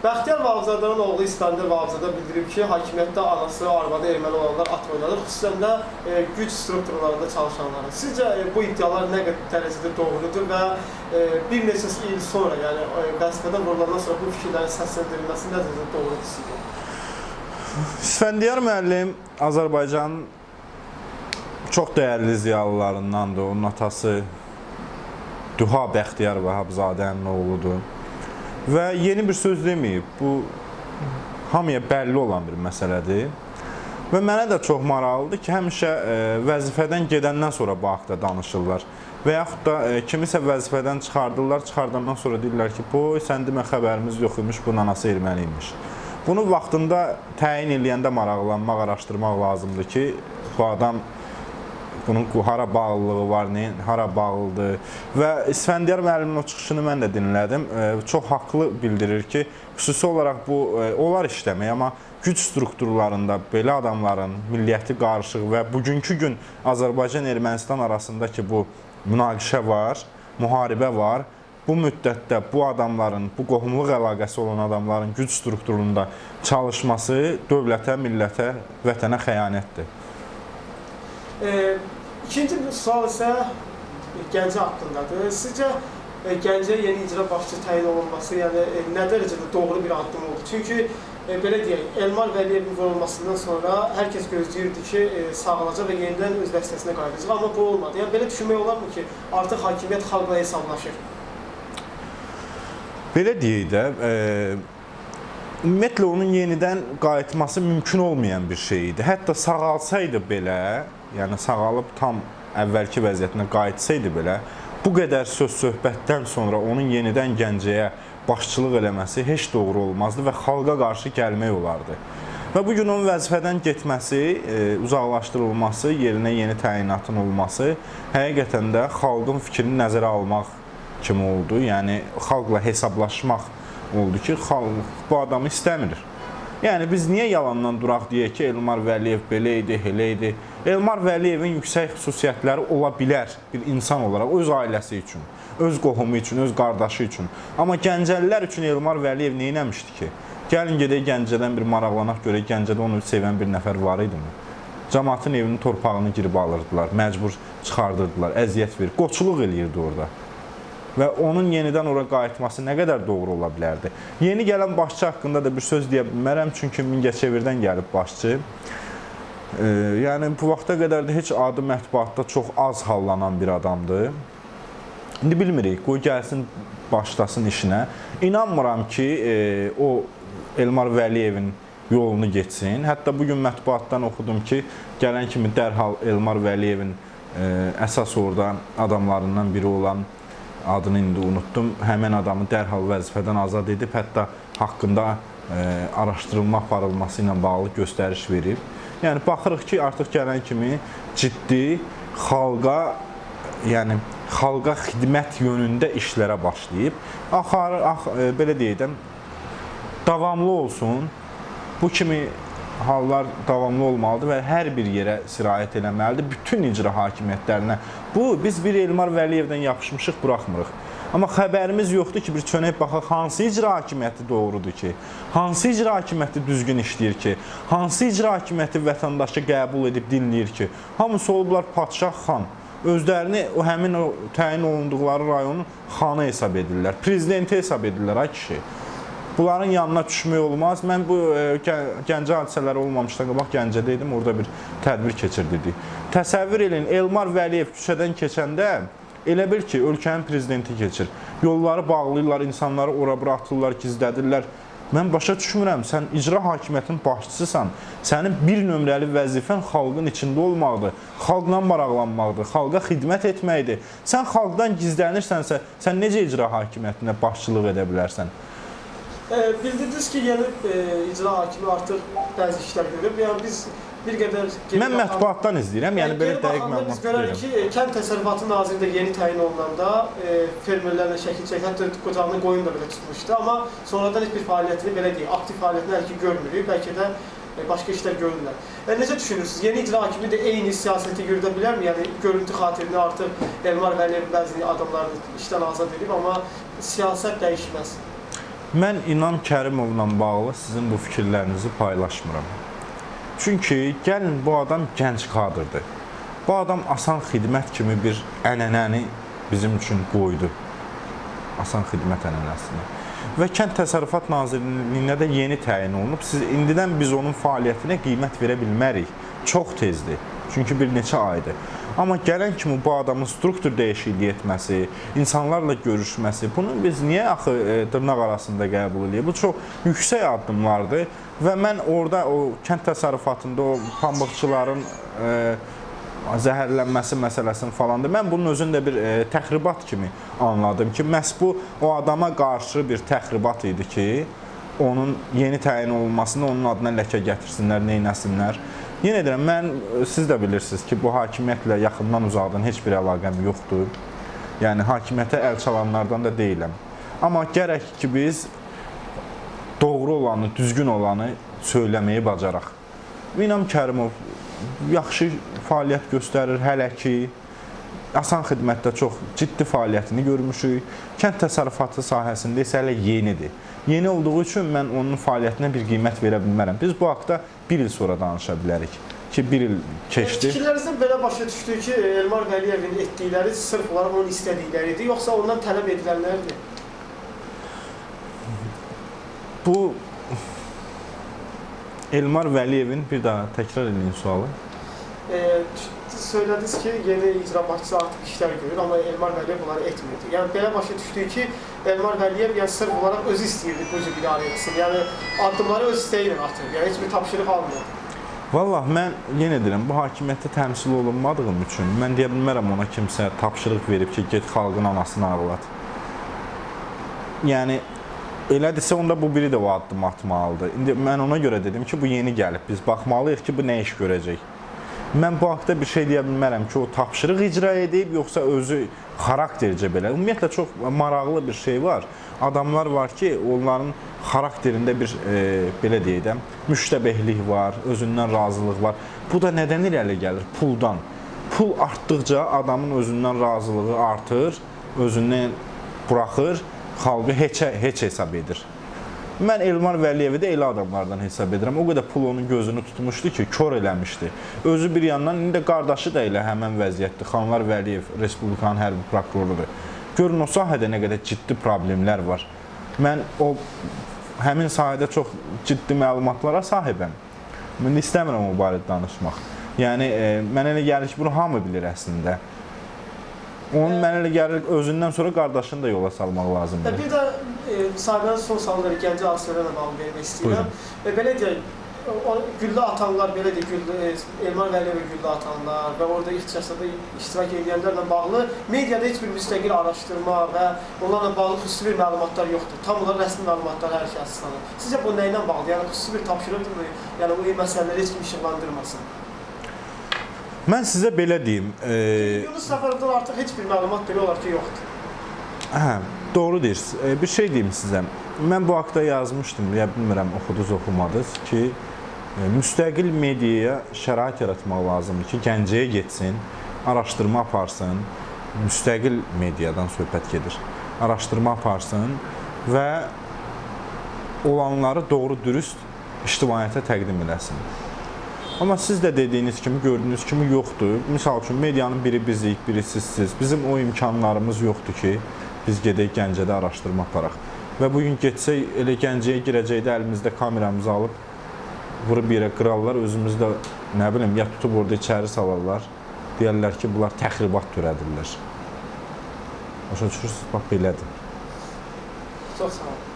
Bəxtiyar Vahabzadanın oğlu İskəndər Vahabzada bildirib ki, hakimiyyətdə anası, arvadı erməni olanlar at oynadır, xüsusən də e, güc strukturlarında çalışanları. Sizcə e, bu iddialar nə qədər dərəcədə doğrudur və e, bir neçə il sonra, yəni e, vəzifədən vurulandan sonra bu fikirlərin səsləndirilməsi nə dərəcədə doğrudur sizcə? İsfəndiyar müəllim Azərbaycanın çox dəyərli ziyalılarındandır. Onun atası Duha Bəxtiyar Vahabzadənin oğludur. Və yeni bir söz deməyib. Bu hamıya bəlli olan bir məsələdir. Və mənə də çox maraqlıdır ki, həmişə e, vəzifədən gedəndən sonra bu haqda danışırlar. Və yaxud da e, kimisə vəzifədən çıxardırlar, çıxardandan sonra deyirlər ki, "Bu sən demə xəbərimiz yox imiş, bunun anası erməni imiş." Bunu vaxtında təyin eləyəndə maraqlanmaq, araşdırmaq lazımdır ki, bu adam bunun hara bağlılığı var, nə, hara bağlıdır və İsfəndiyar müəllimin o çıxışını mən də dinlədim. E, çox haqlı bildirir ki, xüsusi olaraq bu e, olar işləmək, amma güc strukturlarında belə adamların milliyyəti qarışıq və bugünkü gün Azərbaycan-Ermənistan arasındakı bu münaqişə var, müharibə var. Bu müddətdə bu adamların, bu qohumluq əlaqəsi olan adamların güc strukturunda çalışması dövlətə, millətə, vətənə xəyanətdir. E, ikinci bir sual isə Gəncə haqqındadır. Sizcə e, Gəncəyə yeni icra başçı təyin olunması, yəni e, nə dərəcədə doğru bir addım oldu? Çünki e, belə deyək, Elmar Vəliyevin vurulmasından sonra hər kəs gözləyirdi ki, e, sağalacaq və yenidən öz vəzifəsinə qayıdacaq, amma bu olmadı. Yəni belə düşünmək olarmı ki, artıq hakimiyyət xalqla hesablaşır? Belə deyək də, e, ümumiyyətlə onun yenidən qayıtması mümkün olmayan bir şey idi. Hətta sağalsaydı belə, yəni sağalıb tam əvvəlki vəziyyətinə qayıtsaydı belə, bu qədər söz söhbətdən sonra onun yenidən Gəncəyə başçılıq eləməsi heç doğru olmazdı və xalqa qarşı gəlmək olardı. Və bu gün onun vəzifədən getməsi, e, uzaqlaşdırılması, yerinə yeni təyinatın olması həqiqətən də xalqın fikrini nəzərə almaq kimi oldu. Yəni xalqla hesablaşmaq oldu ki, xalq bu adamı istəmir. Yəni biz niyə yalandan duraq deyək ki, Elmar Vəliyev belə idi, elə idi. Elmar Vəliyevin yüksək xüsusiyyətləri ola bilər bir insan olaraq öz ailəsi üçün, öz qohumu üçün, öz qardaşı üçün. Amma Gəncəlilər üçün Elmar Vəliyev nə etmişdi ki? Gəlin gedək Gəncədən bir maraqlanaq görək, Gəncədə onu sevən bir nəfər var idimi? Cəmaatın evinin torpağını girib alırdılar, məcbur çıxardırdılar, əziyyət verir, qoçuluq eləyirdi orada və onun yenidən ora qayıtması nə qədər doğru ola bilərdi? Yeni gələn başçı haqqında da bir söz deyə bilmərəm, çünki Mingəçevirdən gəlib başçı. E, yəni bu vaxta qədər də heç adı mətbuatda çox az hallanan bir adamdır. İndi bilmirik, qoy gəlsin, başlasın işinə. İnanmıram ki, e, o Elmar Vəliyevin yolunu getsin. Hətta bu gün mətbuatdan oxudum ki, gələn kimi dərhal Elmar Vəliyevin e, əsas orada adamlarından biri olan adını indi unutdum. Həmin adamı dərhal vəzifədən azad edib, hətta haqqında e, araşdırılma aparılması ilə bağlı göstəriş verib. Yəni baxırıq ki, artıq gələn kimi ciddi xalqa, yəni xalqa xidmət yönündə işlərə başlayıb. Axarı ax, e, belə deyək davamlı olsun. Bu kimi hallar davamlı olmalıdır və hər bir yerə sirayət eləməlidir. Bütün icra hakimiyyətlərinə. Bu, biz bir Elmar Vəliyevdən yapışmışıq, buraxmırıq. Amma xəbərimiz yoxdur ki, bir çönək baxaq, hansı icra hakimiyyəti doğrudur ki, hansı icra hakimiyyəti düzgün işləyir ki, hansı icra hakimiyyəti vətəndaşı qəbul edib dinləyir ki, hamısı olublar padşah xan, özlərini o həmin o təyin olunduqları rayonun xanı hesab edirlər, prezidenti hesab edirlər, ay kişi. Bunların yanına düşmək olmaz. Mən bu e, Gəncə hadisələri olmamışdan qabaq Gəncədə idim, orada bir tədbir keçirdik. Təsəvvür edin, Elmar Vəliyev küçədən keçəndə elə bil ki, ölkənin prezidenti keçir. Yolları bağlayırlar, insanları ora-bura atırlar, gizlədirlər. Mən başa düşmürəm, sən icra hakimiyyətinin başçısısan. Sənin bir nömrəli vəzifən xalqın içində olmaqdır, xalqla maraqlanmaqdır, xalqa xidmət etməkdir. Sən xalqdan gizlənirsənsə, sən necə icra hakimiyyətinə başçılıq edə bilərsən? E, bildirdiniz ki, yeni e, icra hakimi artıq bəzi işlər görüb. Yəni biz bir qədər Mən mətbuatdan izləyirəm, yəni belə dəqiq məlumat biz görürük ki, Kənd Təsərrüfatı Naziri də yeni təyin olunanda e, fermerlərlə şəkil çəkib, hətta qocağını qoyun da belə tutmuşdu, amma sonradan heç bir fəaliyyətini belə deyək, aktiv fəaliyyətini hələ ki görmürük, bəlkə də e, başqa işlər görürlər. E, necə düşünürsünüz? Yeni icra hakimi də eyni siyasəti yürüdə bilərmi? Yəni görüntü xatirinə artıq Elmar Vəliyev bəzi adamlarını işdən azad edib, amma siyasət dəyişməz. Mən İnan Kərimovla bağlı sizin bu fikirlərinizi paylaşmıram. Çünki gəlin bu adam gənc kadrdır. Bu adam asan xidmət kimi bir ənənəni bizim üçün qoydu. Asan xidmət ənənəsini. Və Kənd Təsərrüfat Nazirliyinə də yeni təyin olunub. Siz indidən biz onun fəaliyyətinə qiymət verə bilmərik. Çox tezdir. Çünki bir neçə aydır. Amma gələn kimi bu adamın struktur dəyişikliyi etməsi, insanlarla görüşməsi, bunu biz niyə axı e, dırnaq arasında qəbul edirik? Bu çox yüksək addımlardır və mən orada o kənd təsərrüfatında o pambıqçıların e, zəhərlənməsi məsələsini falan da mən bunun özünü də bir e, təxribat kimi anladım ki, məhz bu o adama qarşı bir təxribat idi ki, onun yeni təyin olunmasını onun adına ləkə gətirsinlər, neynəsinlər. Yenə deyirəm, mən siz də bilirsiniz ki, bu hakimiyyətlə yaxından uzaqdan heç bir əlaqəm yoxdur. Yəni hakimiyyətə əl çalanlardan da deyiləm. Amma gərək ki biz doğru olanı, düzgün olanı söyləməyi bacaraq. İnam Kərimov yaxşı fəaliyyət göstərir hələ ki. Asan xidmətdə çox ciddi fəaliyyətini görmüşük. Kənd təsərrüfatı sahəsində isə hələ yenidir. Yeni olduğu üçün mən onun fəaliyyətinə bir qiymət verə bilmərəm. Biz bu haqda bir il sonra danışa bilərik ki, bir il keçdi. Fikirlərinizdən belə başa düşdü ki, Elmar Vəliyevin etdikləri sırf olaraq onun istədikləri idi, yoxsa ondan tələb edilənlərdir? Bu Elmar Vəliyevin bir daha təkrar edin sualı. E, söylədiniz ki, yeni icra başçısı artıq işlər görür, amma Elmar Vəliyev bunları etmirdi. Yəni belə başa düşdü ki, Elmar Vəliyev yəni sırf olaraq özü istəyirdi bu cür idarə etsin. Yəni addımları öz istəyi ilə atır. Yəni heç bir tapşırıq almır. Vallah mən yenə deyirəm, bu hakimiyyətdə təmsil olunmadığım üçün mən deyə bilmərəm ona kimsə tapşırıq verib ki, get xalqın anasını ağlat. Yəni elədirsə onda bu biri də o addım atmalıdır. İndi mən ona görə dedim ki, bu yeni gəlib. Biz baxmalıyıq ki, bu nə iş görəcək. Mən bu haqda bir şey deyə bilmərəm ki, o tapşırıq icra edib, yoxsa özü xaraktercə belə. Ümumiyyətlə çox maraqlı bir şey var. Adamlar var ki, onların xarakterində bir e, belə deyək də, müştəbehlik var, özündən razılıq var. Bu da nədən irəli gəlir? Puldan. Pul artdıqca adamın özündən razılığı artır, özündən buraxır, xalqı heçə heç hesab edir. Mən Elmar Vəliyevi də elə adamlardan hesab edirəm. O qədər pul onun gözünü tutmuşdu ki, kör eləmişdi. Özü bir yandan indi də qardaşı da elə həmin vəziyyətdir. Xanlar Vəliyev Respublikanın hərbi prokurorudur. Görün o sahədə nə qədər ciddi problemlər var. Mən o həmin sahədə çox ciddi məlumatlara sahibəm. Mən istəmirəm o barədə danışmaq. Yəni e, mənə elə gəlir ki, bunu hamı bilir əslində. Onun mənə elə gəlir özündən sonra qardaşını da yola salmaq lazımdır. bir də e, müsahibənin son sualları Gəncə Asiyona bağlı vermək istəyirəm. E, belə deyək, o güllə atanlar, belə deyək, güllə, e, Elmar Vəliyevə güllə atanlar və orada ixtisasda iştirak edənlərlə bağlı mediada heç bir müstəqil araşdırma və onlarla bağlı xüsusi bir məlumatlar yoxdur. Tam olaraq rəsmi məlumatlar hər əsaslanır. Sizcə bu nə ilə bağlı? Yəni xüsusi bir tapşırıqdırmı? Yəni bu məsələləri heç kim işıqlandırmasın. Mən sizə belə deyim, e, Yunus Səfərovdan artıq heç bir məlumat belə olar ki, yoxdur. Hə, doğru deyirsiniz. E, bir şey deyim sizə. Mən bu haqda yazmışdım, ya bilmirəm oxudunuz, oxumadınız ki, e, müstəqil mediaya şərait yaratmaq lazımdır ki, Gəncəyə getsin, araşdırma aparsın, müstəqil mediadan söhbət gedir. Araşdırma aparsın və olanları doğru dürüst ictimaiyyətə təqdim eləsin. Amma siz də dediyiniz kimi, gördüyünüz kimi yoxdur. Misal üçün medianın biri bizik, biri sizsiz. Bizim o imkanlarımız yoxdur ki, biz gedək Gəncədə araşdırma aparaq. Və bu gün getsək elə Gəncəyə girəcəkdə əlimizdə kameramızı alıb vurub yerə qırarlar, özümüzdə nə bilim ya tutub orada içəri salarlar. Deyərlər ki, bunlar təxribat törədirlər. Başa düşürsüz? Bax belədir. Çox sağ olun.